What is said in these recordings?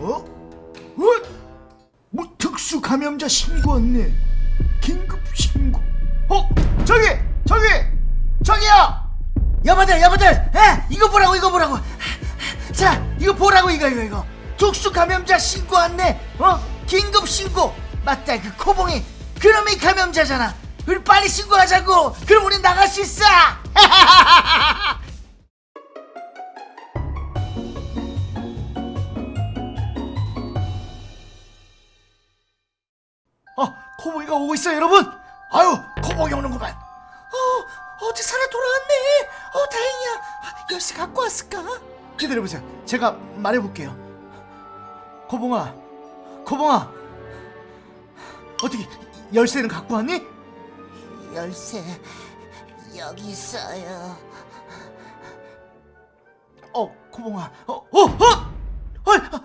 어? 어? 뭐 특수 감염자 신고 왔네. 긴급 신고. 어? 저기! 저기! 저기요! 여보들 여보들! 에? 이거 보라고 이거 보라고! 자 이거 보라고 이거 이거 이거! 특수 감염자 신고 왔네! 어? 긴급 신고! 맞다 그 코봉이 그놈이 감염자잖아! 우리 빨리 신고하자고! 그럼 우리 나갈 수 있어! 어, 오고 있어요, 여러분. 아유, 코봉이 오는구만. 어, 어디 살아 돌아왔네. 어, 다행이야. 아, 열쇠 갖고 왔을까? 기다려보세요. 제가 말해볼게요. 코봉아, 코봉아, 어떻게 열쇠는 갖고 왔니? 열쇠 여기 있어요. 어, 코봉아, 어, 어, 어, 아니, 아,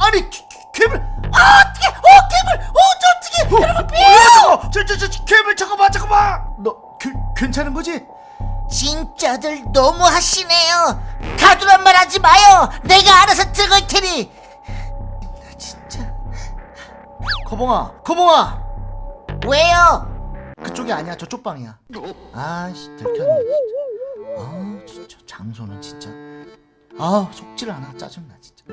아니, 괴- 괴물, 아, 어떻게, 어, 괴물, 어, 저 어떻게, 여러분, 삐, 저, 저, 저, 괴물, 잠깐만, 잠깐만, 너, 괜, 괜찮은 거지? 진짜들 너무 하시네요. 가두란 말 하지 마요. 내가 알아서 찍을 테니. 나 진짜 코봉아, 코봉아, 왜요? 그쪽이 아니야, 저쪽 방이야. 아씨, 들켰네, 진짜. 아, 진짜 장소는 진짜. 아, 속질 않아, 짜증나, 진짜.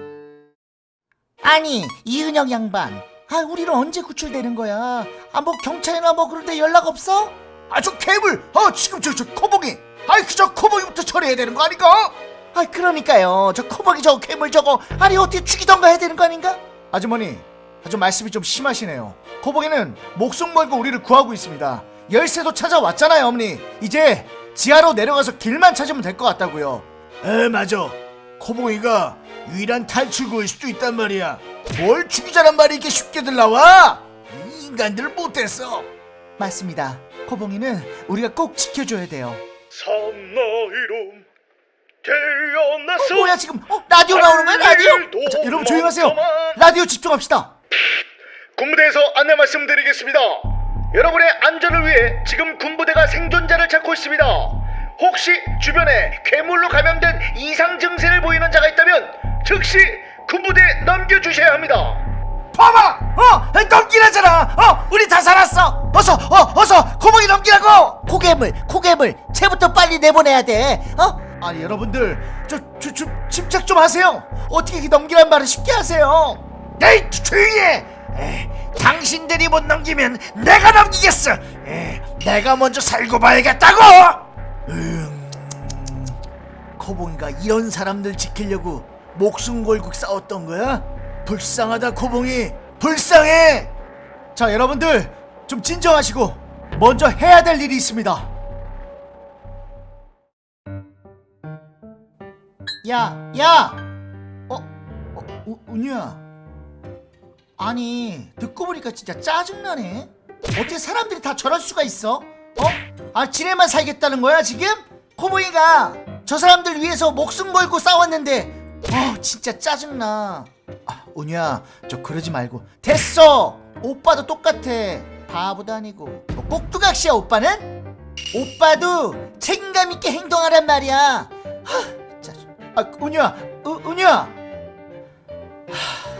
아니, 이은영 양반. 아, 우리는 언제 구출되는 거야? 아, 뭐 경찰이나 뭐 그런데 연락 없어? 아, 저 괴물. 아, 지금 저, 저 코봉이. 아이, 그저 코봉이부터 처리해야 되는 거 아닌가? 아, 그러니까요. 저 코봉이 저 괴물 저거. 아니, 어떻게 죽이던가 해야 되는 거 아닌가? 아주머니, 아주 말씀이 좀 심하시네요. 코봉이는 목숨 걸고 우리를 구하고 있습니다. 열쇠도 찾아왔잖아요, 어머니. 이제 지하로 내려가서 길만 찾으면 될 것 같다고요. 에, 맞아. 코봉이가 유일한 탈출구일 수도 있단 말이야. 뭘 죽이자란 말이 이렇게 쉽게들 나와? 이 인간들 못됐어. 맞습니다. 코봉이는 우리가 꼭 지켜줘야 돼요. 섬나이로 태어나서 어, 뭐야 지금? 어, 라디오 나오는 거야 라디오? 자, 여러분 조용하세요. 라디오 집중합시다. 군부대에서 안내 말씀드리겠습니다. 여러분의 안전을 위해 지금 군부대가 생존자를 찾고 있습니다. 혹시 주변에 괴물로 감염된 이상 증세를 보이는 자가 있다면 즉시 군부대에 넘겨주셔야 합니다. 봐봐, 어, 넘기라잖아. 어, 우리 다 살았어. 어서, 어, 어서 코봉이 넘기라고. 코괴물, 코괴물. 쟤부터 빨리 내보내야 돼. 어? 아니 여러분들, 저, 저, 저 침착 좀 하세요. 어떻게 이렇게 넘기란 말을 쉽게 하세요? 에이, 조용히 해. 에이, 당신들이 못 넘기면 내가 넘기겠어. 에이, 내가 먼저 살고 봐야겠다고. 음, 코봉이가 이런 사람들 지키려고 목숨 걸고 싸웠던 거야? 불쌍하다 코봉이 불쌍해 자 여러분들 좀 진정하시고 먼저 해야 될 일이 있습니다 야, 야! 어, 어 우, 운유야 아니 듣고 보니까 진짜 짜증나네 어떻게 사람들이 다 저럴 수가 있어? 어? 아 지네만 살겠다는 거야 지금? 코보이가 저 사람들 위해서 목숨 걸고 싸웠는데. 어 진짜 짜증나. 아 운유야 저 그러지 말고. 됐어! 오빠도 똑같아. 바보도 아니고. 뭐 꼭두각시야 오빠는? 오빠도 책임감 있게 행동하란 말이야. 하, 짜증. 아 운유야 으, 운유야. 아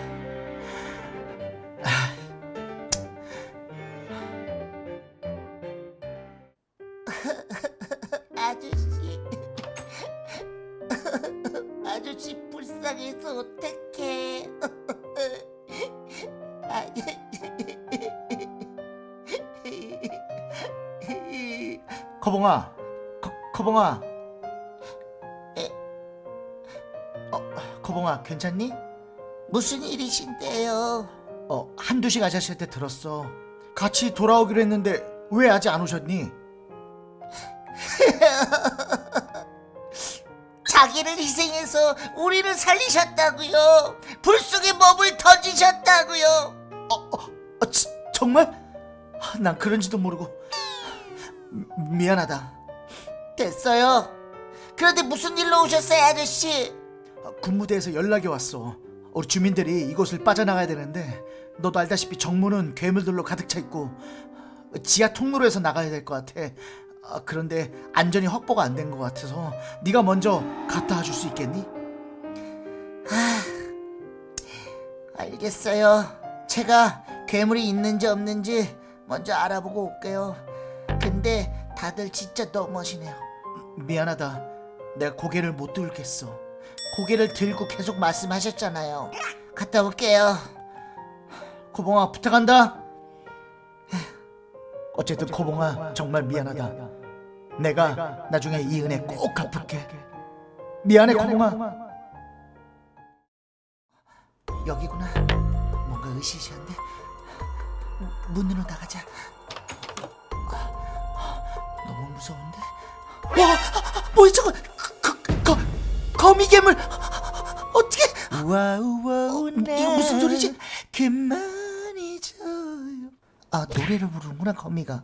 아저씨 불쌍해서 어떡해. 아저씨. 커봉아 커, 커봉아 어, 커봉아 괜찮니? 무슨 일이신데요? 어 한두식 아저씨 한테 들었어 같이 돌아오기로 했는데 왜 아직 안 오셨니? 자기를 희생해서 우리를 살리셨다고요. 불 속에 몸을 던지셨다고요. 어, 치, 정말? 아, 난 그런지도 모르고 미, 미안하다 됐어요. 그런데 무슨 일로 오셨어요, 아저씨? 아, 군무대에서 연락이 왔어 우리 주민들이 이곳을 빠져나가야 되는데 너도 알다시피 정문은 괴물들로 가득 차 있고 지하 통로에서 나가야 될 것 같아 아, 그런데 안전이 확보가 안 된 것 같아서 네가 먼저 갔다 와줄 수 있겠니? 알겠어요. 제가 괴물이 있는지 없는지 먼저 알아보고 올게요. 근데 다들 진짜 너무하시네요. 미안하다. 내가 고개를 못 들겠어. 고개를 들고 계속 말씀하셨잖아요. 갔다 올게요. 코봉아 부탁한다. 어쨌든 코봉아 정말 미안하다. 내가 나중에 이 은혜 꼭 갚을게. 미안해 코봉아. 여기구나. 뭔가 으시시한데. 문으로 나가자. 너무 무서운데. 와, 뭐야 저거? 거, 거, 거, 거미괴물. 어떻게? 우와 우와 어, 이거 무슨 소리지? 그만 잊어요. 아 노래를 부르는구나 거미가.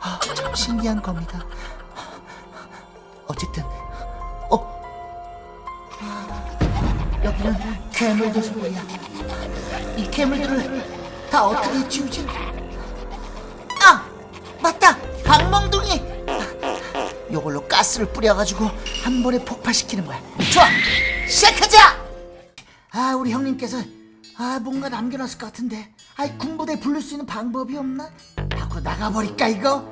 아, 참 신기한 거미다. 어쨌든 어 여기는 괴물들 소리야. 이 괴물들을 다 어떻게 지우지? 아 맞다 방멍둥이. 요걸로 가스를 뿌려가지고 한 번에 폭발시키는 거야. 좋아 시작하자. 아 우리 형님께서 아 뭔가 남겨놨을 것 같은데 아이 군부대 부를 수 있는 방법이 없나? 밖으로 나가버릴까 이거?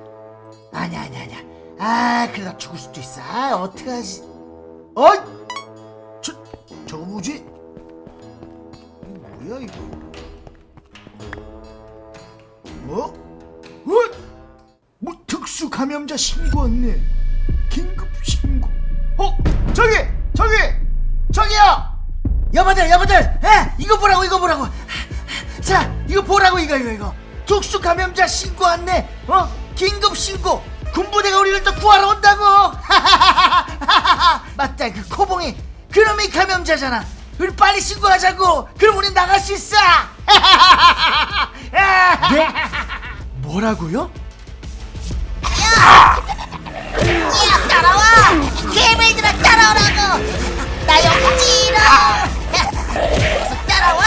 아니야 아니야 아니야 아 그러다 죽을 수도 있어 아 어떡하지 어이! 저, 저거 뭐지? 뭐야 이거? 뭐? 어? 뭐 특수 감염자 신고 왔네. 긴급 신고. 어? 저기! 저기! 저기요! 여보들 여보들 에 이거 보라고 이거 보라고 자 이거 보라고 이거 이거 이거 특수 감염자 신고 왔네 어 긴급 신고 군부대가 우리를 또 구하러 온다고! 맞다 그 코봉이. 그놈이 감염자잖아. 우리 빨리 신고하자고! 그럼 우리 나갈 수 있어! 네? 뭐라고요? 야! 따라와! 개미들아 따라오라고! 나 여기 어서 따라와!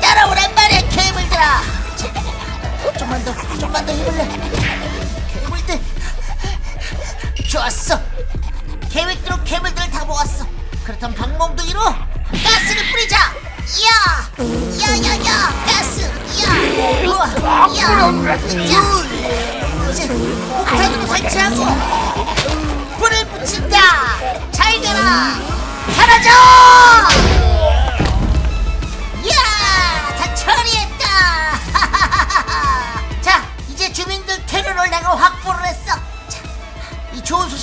따라오란 말이야 개미들아 좀만 더 좀만 더 힘을 내. 개미들. 좋았어. 계획대로 개미들 다 모았어. 그렇다면 방몽둥이로 가스를 뿌리자. 야! 야야야 가스. 야! 우와 야! 자 이제 폭탄으로 설치하고 불을 붙인다. 잘 되라. 사라져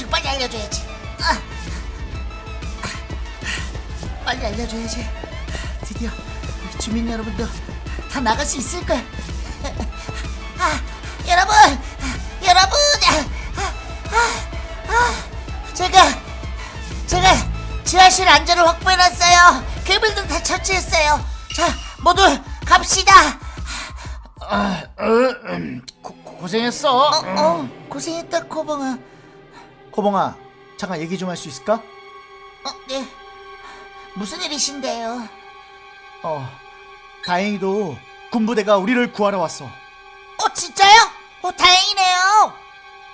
소식 빨리 알려줘야지 아, 아, 빨리 알려줘야지 드디어 우리 주민 여러분도 다 나갈 수 있을 거야 아, 여러분, 여러분, 아, 아, 아, 제가 제가 지하실 안전을 확보해놨어요. 괴물들 다 처치했어요. 자, 모두 갑시다. 아, 어, 음, 고, 고생했어. 어, 어, 고생했다, 코봉아. 코봉아, 잠깐 얘기 좀 할 수 있을까? 어, 네. 무슨 일이신데요? 어, 다행히도 군부대가 우리를 구하러 왔어. 어, 진짜요? 어, 다행이네요.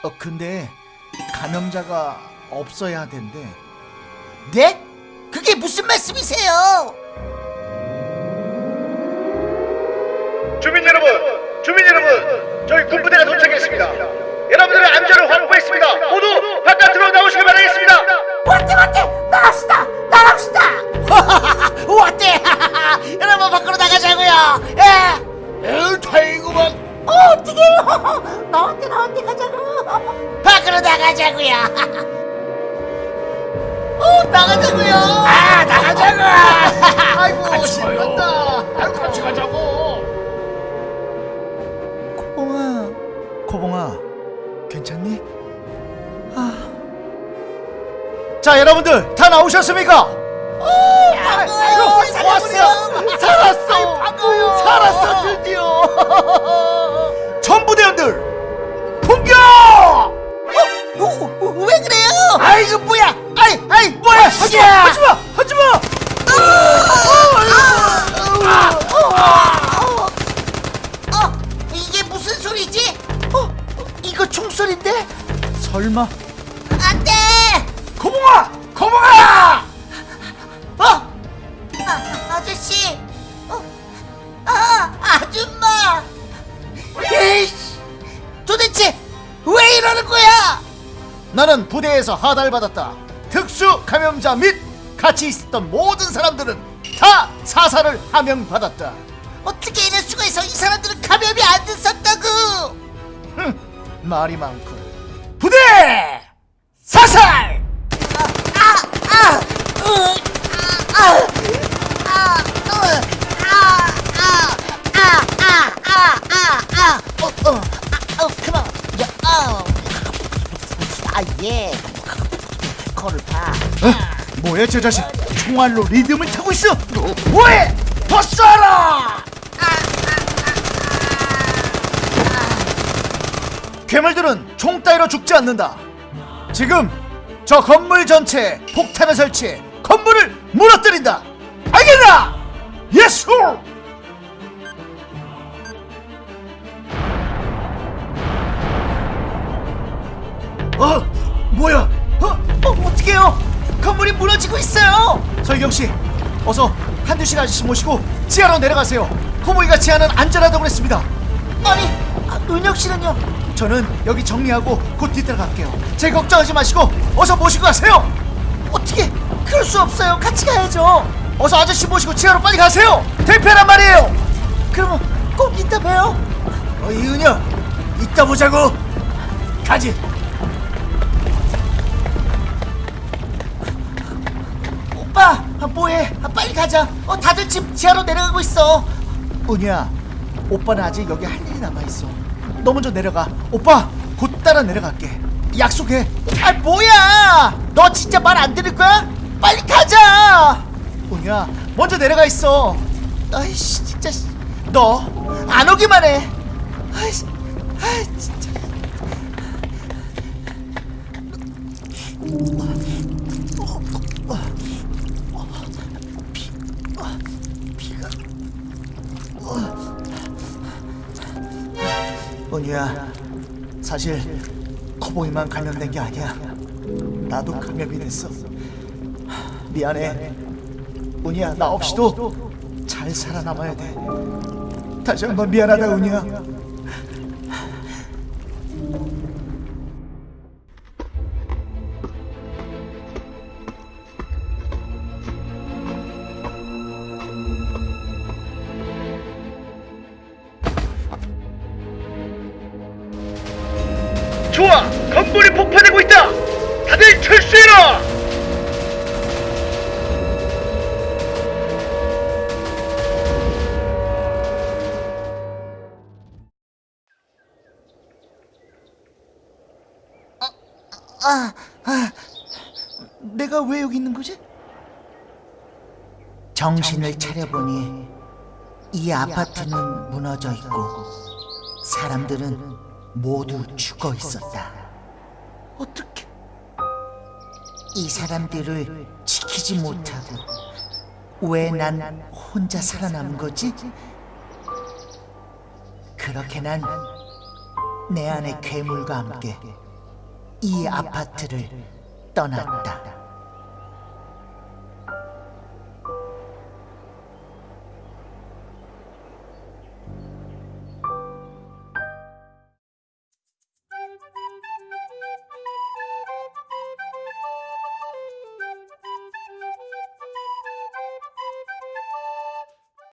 어, 근데 감염자가 없어야 된대. 네? 그게 무슨 말씀이세요? 주민 여러분, 주민 여러분, 저희 군부대가 여러분 밖으로 나가자고요. 예. 에휴, 다행이구만. 어, 어떡해. 나왔대, 나왔대, 가자고. 밖으로 나가자고요. 어, 나가자고요. 아, 나가자고. 아이고, 신난다. 아이고, 같이 가자고. 코봉아, 코봉아, 괜찮니? 아. 자, 여러분들 다 나오셨습니까? 왔어, 살았어, 반가워요. 살았어, 드디어. 전부대원들, 공격! 어, 어, 왜 그래요? 아이 이거 뭐야? 아이 아이 뭐야? 하지마 하지마 하지마! 어, 이게 무슨 소리지? 어, 이거 총소리인데? 설마 나는 부대에서 하달받았다. 특수 감염자 및 같이 있었던 모든 사람들은 다 사살을 하명받았다. 어떻게 이럴 수가 있어? 이 사람들은 감염이 안 됐었다고. 흠, 말이 많군. 부대 사살! 예. 코를 파. 어? 뭐야 저 자식? 총알로 리듬을 타고 있어. 뭐해? 더 쏴라! 괴물들은 총 따위로 죽지 않는다. 지금 저 건물 전체에 폭탄을 설치해 건물을 무너뜨린다. 알겠나? 예수! 어? 뭐야? 어? 어 어떡해요? 건물이 무너지고 있어요. 설경 씨, 어서 한두식 아저씨 모시고 지하로 내려가세요. 호모이가 지하는 안전하다고 그랬습니다. 아니, 아, 은혁 씨는요? 저는 여기 정리하고 곧 뒤따라 갈게요. 제 걱정하지 마시고 어서 모시고 가세요. 어떻게? 그럴 수 없어요. 같이 가야죠. 어서 아저씨 모시고 지하로 빨리 가세요. 대패란 말이에요. 그러면 꼭 이따 봬요. 어, 이은혁, 이따 보자고. 가지. 아, 뭐해? 아, 빨리 가자. 어, 다들 집 지하로 내려가고 있어. 은희야, 오빠는 아직 여기 할 일이 남아 있어. 너 먼저 내려가. 오빠 곧 따라 내려갈게. 약속해. 아, 뭐야? 너 진짜 말 안 들을 거야? 빨리 가자. 은희야, 먼저 내려가 있어. 아이씨, 진짜 너 안 오기만 해. 아이씨, 아이 진짜. 은희야, 사실 코보이만 감염된 게 아니야. 나도 감염이 됐어. 미안해. 은희야, 나 없이도 잘 살아남아야 돼. 다시 한번 미안하다, 은희야. 건물이 폭파되고 있다! 다들 철수해라! 아, 아, 내가 왜 여기 있는 거지? 정신을 차려보니 이 아파트는 무너져 있고 사람들은 모두 죽어 있었다. 어떻게? 이 사람들을 지키지 못하고 왜 난 혼자 살아남은 거지? 그렇게 난 내 안의 괴물과 함께 이 아파트를 떠났다.